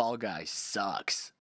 Fall Guy sucks.